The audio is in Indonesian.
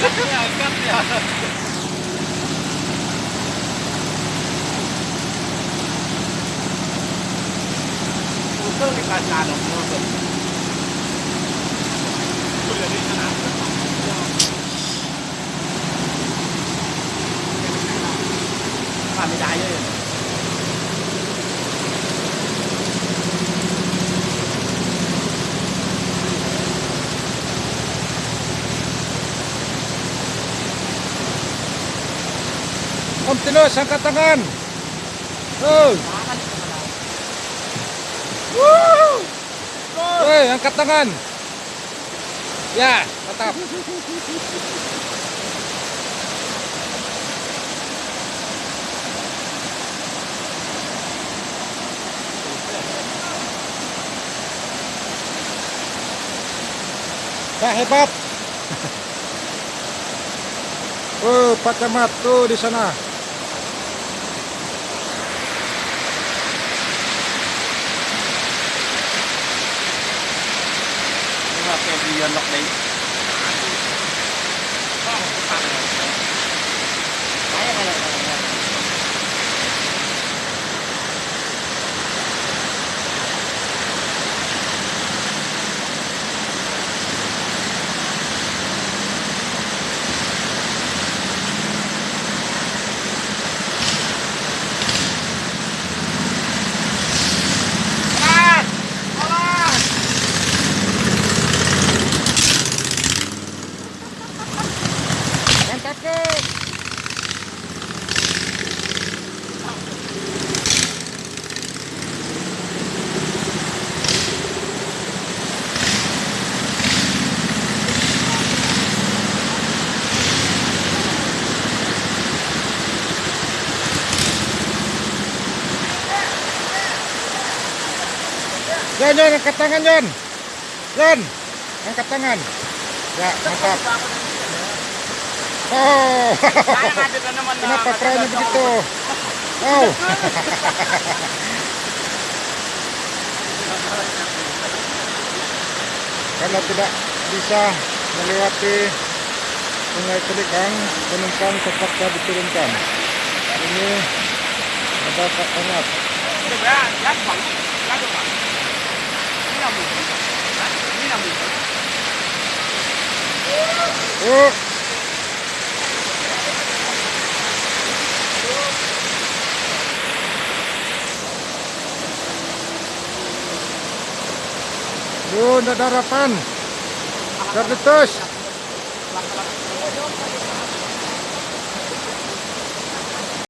cắt nhờ Motornya kacau dong, motor. Sudah di sana. Kami dah ya. Om Tinus, angkat tangan. Oh, hei, angkat tangan. Ya, tetap. Pak hebat. Oh, Pak Camat tuh di sana. Nhưng mà kèm thì lọc đấy. Yon, Yon, angkat tangan, Yon. Yon, angkat tangan. Ya, mantap. Oh, kenapa maganda begitu? Oh, karena tidak bisa melewati sungai Telikang, penumpang terpaksa diturunkan. Ini ada Pak Angat. Oh, Yun, ada harapan. Terletus.